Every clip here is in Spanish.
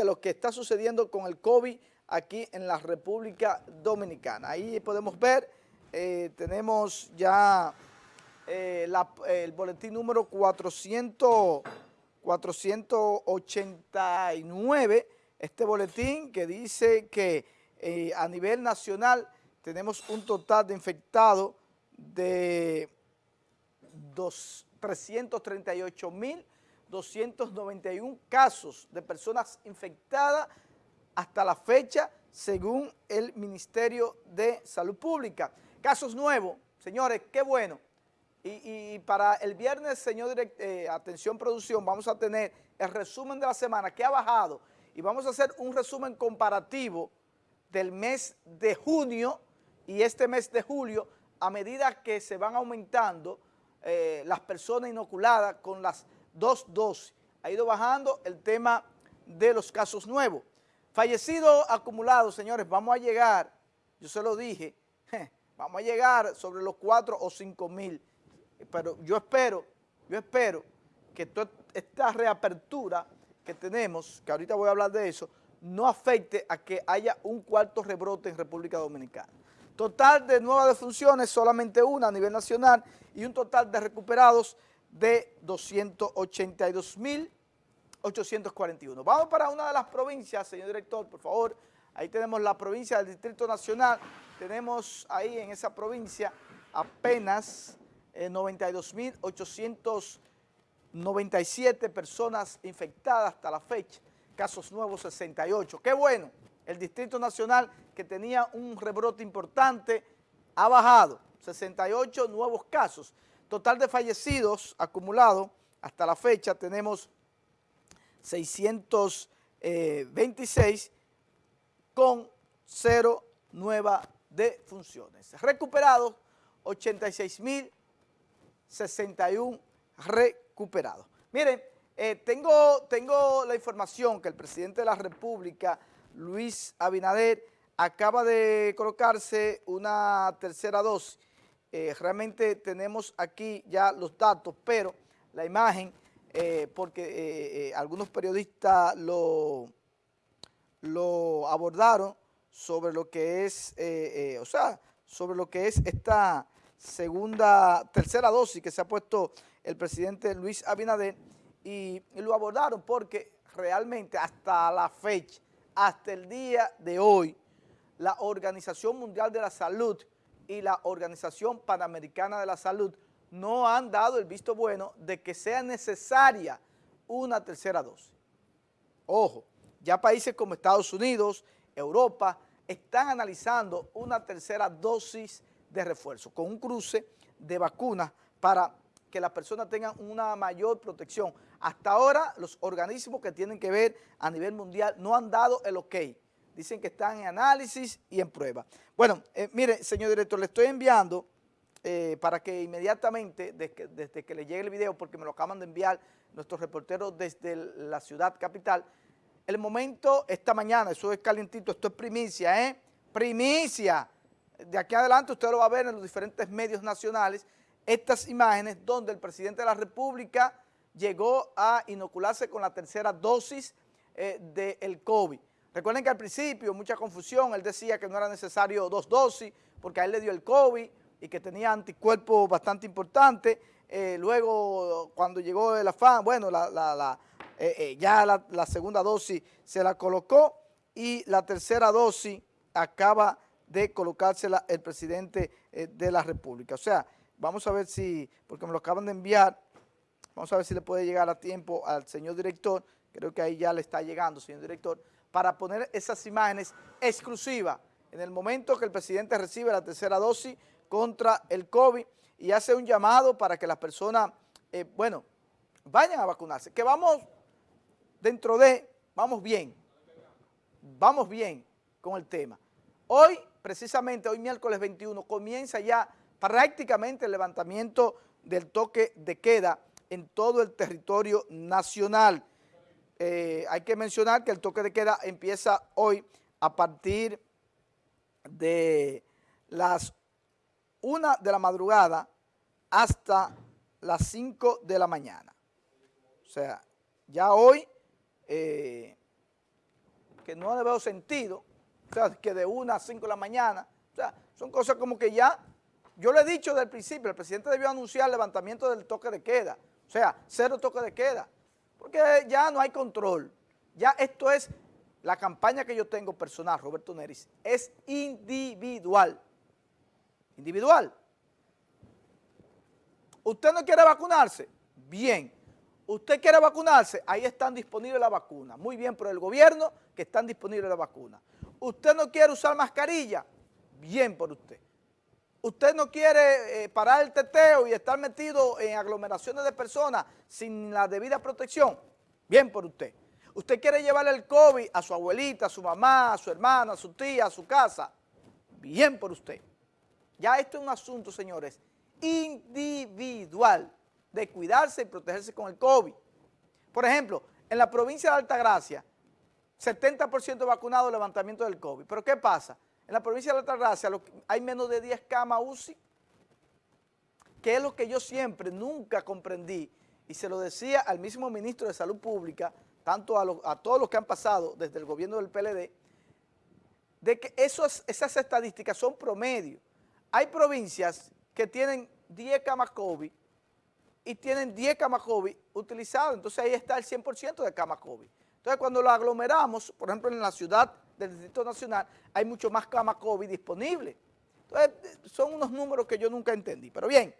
de lo que está sucediendo con el COVID aquí en la República Dominicana. Ahí podemos ver, eh, tenemos ya eh, el boletín número 400, 489, este boletín que dice que eh, a nivel nacional tenemos un total de infectados de 338.291 casos de personas infectadas hasta la fecha según el Ministerio de Salud Pública. Casos nuevos, señores, qué bueno. Y, para el viernes, señor director, eh, atención producción, vamos a tener el resumen de la semana que ha bajado y vamos a hacer un resumen comparativo del mes de junio y este mes de julio a medida que se van aumentando eh, las personas inoculadas con las dos dosis. Ha ido bajando el tema de los casos nuevos. Fallecidos acumulados, señores, vamos a llegar, yo se lo dije, vamos a llegar sobre los 4 o 5 mil, pero yo espero, yo espero que esta reapertura que tenemos, que ahorita voy a hablar de eso, no afecte a que haya un cuarto rebrote en República Dominicana. Total de nuevas defunciones, solamente una a nivel nacional y un total de recuperados de 282 mil 841. Vamos para una de las provincias, señor director, por favor. Ahí tenemos la provincia del Distrito Nacional. Tenemos ahí en esa provincia apenas 92.897 eh, personas infectadas hasta la fecha. Casos nuevos 68. ¡Qué bueno! El Distrito Nacional, que tenía un rebrote importante, ha bajado. 68 nuevos casos. Total de fallecidos acumulado hasta la fecha tenemos 626 con cero nueva defunciones. Recuperados, 86.061 recuperados. Miren, eh, tengo, tengo la información que el presidente de la República, Luis Abinader, acaba de colocarse una tercera dosis. Eh, realmente tenemos aquí ya los datos, pero la imagen eh, porque eh, algunos periodistas lo, lo abordaron sobre lo que es, o sea, sobre lo que es esta segunda, tercera dosis que se ha puesto el presidente Luis Abinader y lo abordaron porque realmente hasta la fecha, hasta el día de hoy, la Organización Mundial de la Salud y la Organización Panamericana de la Salud no han dado el visto bueno de que sea necesaria una tercera dosis. Ojo, ya países como Estados Unidos, Europa, están analizando una tercera dosis de refuerzo con un cruce de vacunas para que las personas tengan una mayor protección. Hasta ahora los organismos que tienen que ver a nivel mundial no han dado el ok. Dicen que están en análisis y en prueba. Bueno, eh, mire, señor director, le estoy enviando eh, para que inmediatamente, desde que, le llegue el video, porque me lo acaban de enviar nuestros reporteros desde la ciudad capital, el momento esta mañana, eso es calientito, esto es primicia, ¿eh? Primicia. De aquí adelante usted lo va a ver en los diferentes medios nacionales, estas imágenes donde el presidente de la República llegó a inocularse con la tercera dosis eh, del COVID. Recuerden que al principio, mucha confusión, él decía que no era necesario dos dosis porque a él le dio el COVID, y que tenía anticuerpos bastante importantes. Eh, luego, cuando llegó el afán, bueno, eh, eh, ya la, segunda dosis se la colocó y la tercera dosis acaba de colocársela el presidente de la República. O sea, vamos a ver si, porque me lo acaban de enviar, vamos a ver si le puede llegar a tiempo al señor director, creo que ahí ya le está llegando, señor director, para poner esas imágenes exclusivas en el momento que el presidente recibe la tercera dosis, contra el COVID y hace un llamado para que las personas, eh, bueno, vayan a vacunarse. Que vamos dentro de, vamos bien, vamos bien con el tema. Hoy, precisamente, hoy miércoles 21, comienza ya prácticamente el levantamiento del toque de queda en todo el territorio nacional. Eh, hay que mencionar que el toque de queda empieza hoy a partir de las una de la madrugada hasta las 5 de la mañana. O sea, ya hoy, eh, que no le veo sentido, o sea, que de una a cinco de la mañana, o sea, son cosas como que ya, yo le he dicho desde el principio, el presidente debió anunciar el levantamiento del toque de queda, o sea, cero toque de queda, porque ya no hay control, ya esto es, la campaña que yo tengo personal, Roberto Neris, es individual, individual. ¿Usted no quiere vacunarse? Bien. ¿Usted quiere vacunarse? Ahí están disponibles las vacunas. Muy bien por el gobierno que están disponibles las vacunas. ¿Usted no quiere usar mascarilla? Bien por usted. ¿Usted no quiere eh, parar el teteo y estar metido en aglomeraciones de personas sin la debida protección? Bien por usted. ¿Usted quiere llevarle el COVID a su abuelita, a su mamá, a su hermana, a su tía, a su casa? Bien por usted. Ya esto es un asunto, señores, individual de cuidarse y protegerse con el COVID. Por ejemplo, en la provincia de Altagracia, 70% vacunado levantamiento del COVID. Pero ¿qué pasa? En la provincia de Altagracia hay menos de 10 camas UCI, que es lo que yo siempre, nunca comprendí, y se lo decía al mismo ministro de Salud Pública, tanto a, todos los que han pasado desde el gobierno del PLD, de que esas estadísticas son promedio. Hay provincias que tienen 10 camas COVID y tienen 10 camas COVID utilizadas, entonces ahí está el 100% de camas COVID. Entonces cuando lo aglomeramos, por ejemplo en la ciudad del Distrito Nacional, hay mucho más camas COVID disponibles. Entonces son unos números que yo nunca entendí. Pero bien,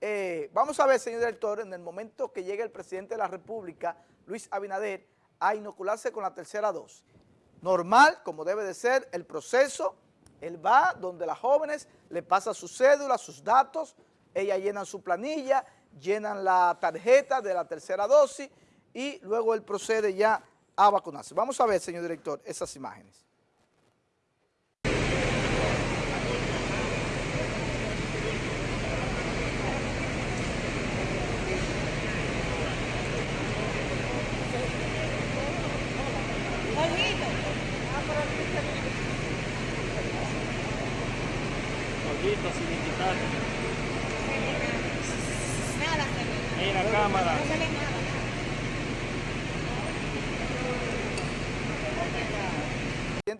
eh, vamos a ver, señor director, en el momento que llegue el presidente de la República, Luis Abinader, a inocularse con la tercera dosis. Normal, como debe de ser, el proceso, él va donde las jóvenes le pasa su cédula, sus datos, ellas llenan su planilla, llenan la tarjeta de la tercera dosis y luego él procede ya a vacunarse. Vamos a ver, señor director, esas imágenes. la cámara.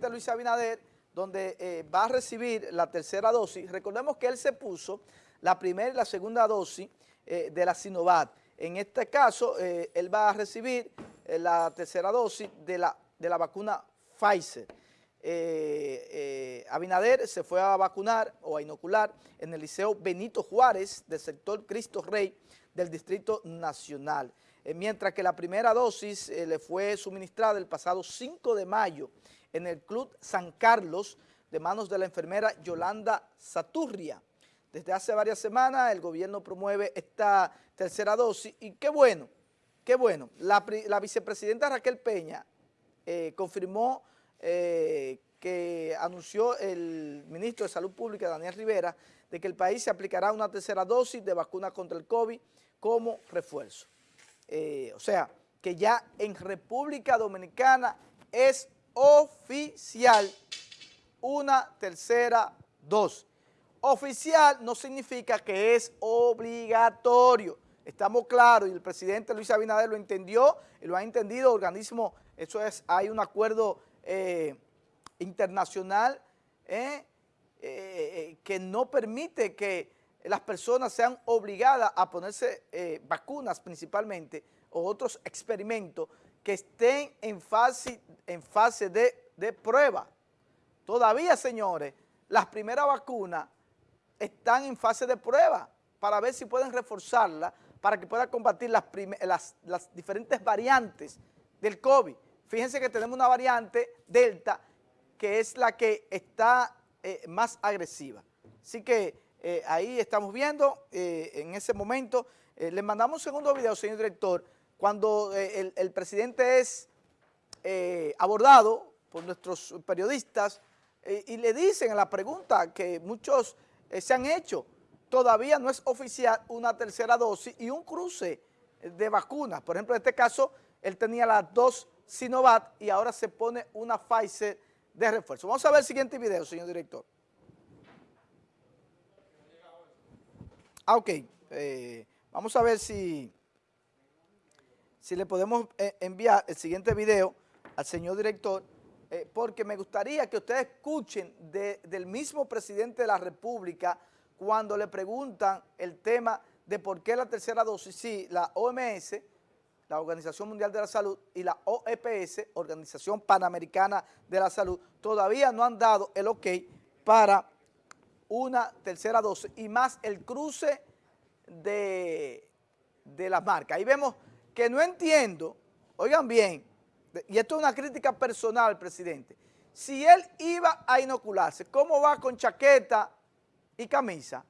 Luis Abinader, donde eh, va a recibir la tercera dosis. Recordemos que él se puso la primera y la segunda dosis eh, de la Sinovac. En este caso, eh, él va a recibir la tercera dosis de la, de la vacuna Pfizer. Abinader se fue a vacunar o a inocular en el Liceo Benito Juárez del sector Cristo Rey del Distrito Nacional. Mientras que la primera dosis le fue suministrada el pasado 5 de mayo en el Club San Carlos de manos de la enfermera Yolanda Saturria. Desde hace varias semanas el gobierno promueve esta tercera dosis y qué bueno, qué bueno. La, vicepresidenta Raquel Peña eh, confirmó que anunció el ministro de Salud Pública, Daniel Rivera, de que el país se aplicará una tercera dosis de vacuna contra el COVID como refuerzo. Eh, o sea, que ya en República Dominicana es oficial una tercera dosis. Oficial no significa que es obligatorio. Estamos claros y el presidente Luis Abinader lo entendió y lo ha entendido, organismo, eso es, hay un acuerdo eh, internacional eh, que no permite que las personas sean obligadas a ponerse eh, vacunas principalmente o otros experimentos que estén en fase, en fase de, de prueba. Todavía, señores, las primeras vacunas están en fase de prueba para ver si pueden reforzarla para que pueda combatir las, diferentes variantes del COVID. Fíjense que tenemos una variante Delta que es la que está eh, más agresiva. Así que eh, ahí estamos viendo, eh, en ese momento, eh, le mandamos un segundo video, señor director, cuando el, presidente es abordado por nuestros periodistas y le dicen a la pregunta que muchos se han hecho, todavía no es oficial una tercera dosis y un cruce de vacunas. Por ejemplo, en este caso, él tenía las dos Sinovac y ahora se pone una Pfizer de refuerzo. Vamos a ver el siguiente video, señor director. Ah, ok. Eh, vamos a ver si, si le podemos eh, enviar el siguiente video al señor director eh, porque me gustaría que ustedes escuchen del mismo presidente de la República cuando le preguntan el tema de por qué la tercera dosis, sí, la OMS, la Organización Mundial de la Salud, y la OEPS, Organización Panamericana de la Salud, todavía no han dado el ok para una tercera dosis y más el cruce de, de las marcas. Ahí vemos que no entiendo, oigan bien, y esto es una crítica personal, presidente, si él iba a inocularse, ¿cómo va con chaqueta y camisa?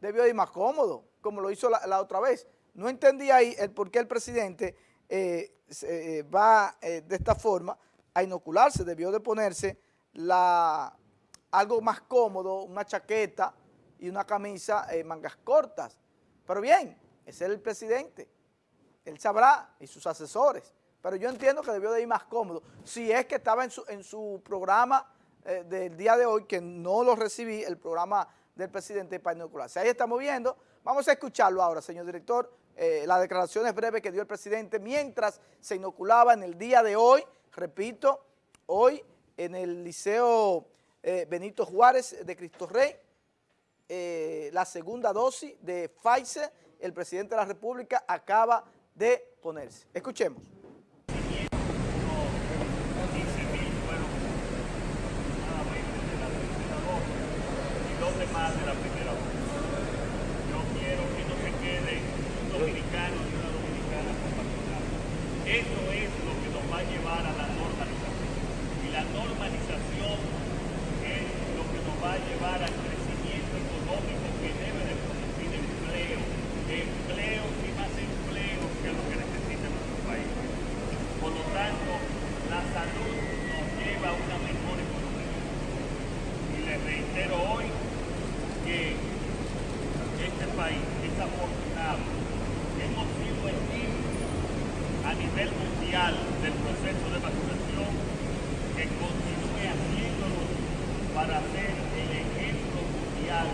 Debió ir más cómodo, como lo hizo la, otra vez. No entendí ahí el por qué el presidente eh, eh, va eh, de esta forma a inocularse, debió de ponerse la, algo más cómodo, una chaqueta y una camisa mangas cortas. Pero bien, ese es el presidente, él sabrá y sus asesores pero yo entiendo que debió de ir más cómodo. Si es que estaba en su, programa eh, del día de hoy, que no lo recibí, el programa del presidente para inocularse. Ahí estamos viendo. Vamos a escucharlo ahora, señor director, eh, las declaraciones breves que dio el presidente mientras se inoculaba en el día de hoy, repito, hoy en el Liceo eh, Benito Juárez de Cristo Rey, la segunda dosis de Pfizer, el presidente de la República acaba de ponerse. Escuchemos. Más de la primera vez. Yo quiero que no se quede un dominicano y una dominicana con vacunado. Eso es lo que nos va a llevar a la normalización. Y la normalización es lo que nos va a llevar al crecimiento económico que debe de producir empleo. Empleo y más empleo que lo que necesita nuestro país. Por lo tanto, la salud nos lleva a una mejor economía. Y les reitero hoy que este país es afortunado. Hemos sido ejemplo a del proceso de vacunación que continúe haciéndolo para ser el ejemplo mundial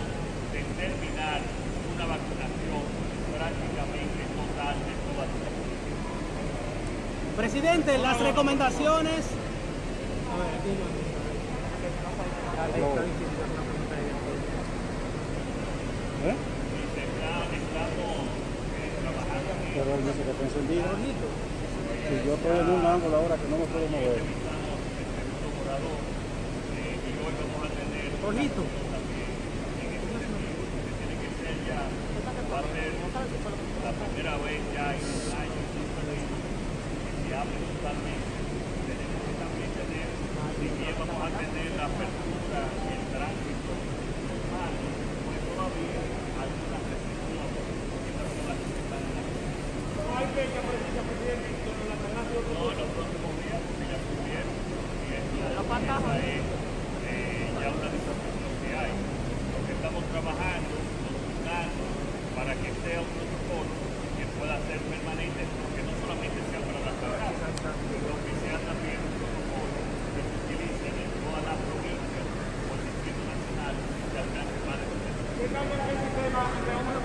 de terminar una vacunación prácticamente total de todas las Presidente, las recomendaciones... A ver, aquí ¿Eh? Pero está encendido. Si yo estoy en un ángulo ahora que no me puedo mover. Bonito. Va a ser la primera vez ya en un año que se abre totalmente. Tenemos que también tener, si bien vamos a tener la apertura y el tránsito normal, pues todavía fecha precisa, presidente, sobre la relación? No, en los próximos días, porque ya estuvieron. Y esto es eh, ya una disposición que hay. Lo que estamos trabajando, consultando, para que sea un protocolo que pueda ser permanente, porque no solamente sea para la ciudad, sino que sea también un protocolo que se utilice en todas las provincias o el Distrito Nacional de alcance más de ¿Qué cambia el sistema de una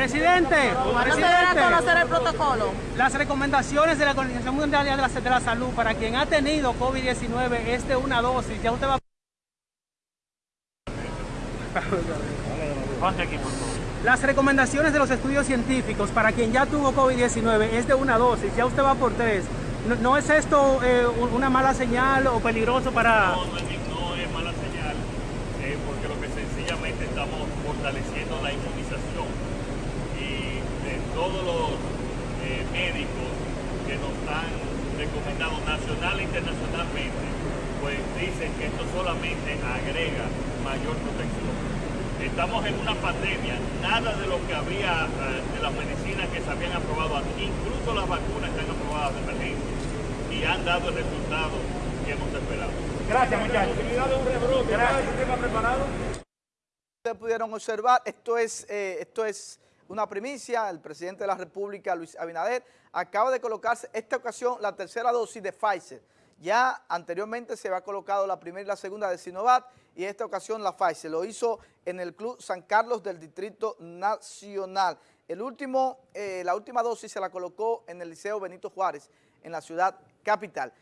Presidente, presidente, conocer el protocolo? Las recomendaciones de la Organización Mundial de la, de la Salud para quien ha tenido COVID-19 es de una dosis. Ya usted va Las recomendaciones de los estudios científicos para quien ya tuvo COVID-19 es de una dosis, ya usted va por tres. ¿No, es esto eh, una mala señal o peligroso para...? No, no es, mala señal, eh, porque lo que sencillamente estamos fortaleciendo la inmunización todos los eh, médicos que nos han recomendado nacional e internacionalmente, pues dicen que esto solamente agrega mayor protección. Estamos en una pandemia, nada de lo que había, eh, de las medicinas que se habían aprobado, aquí, incluso las vacunas que han aprobado de emergencia, y han dado el resultado que hemos esperado. Gracias, muchachos. Ustedes pudieron observar, esto es, eh, esto es una primicia, el presidente de la República, Luis Abinader, acaba de colocarse esta ocasión la tercera dosis de Pfizer. Ya anteriormente se había colocado la primera y la segunda de Sinovac y esta ocasión la Pfizer. Lo hizo en el Club San Carlos del Distrito Nacional. Eh, la última dosis se la colocó en el Liceo Benito Juárez, en la ciudad capital.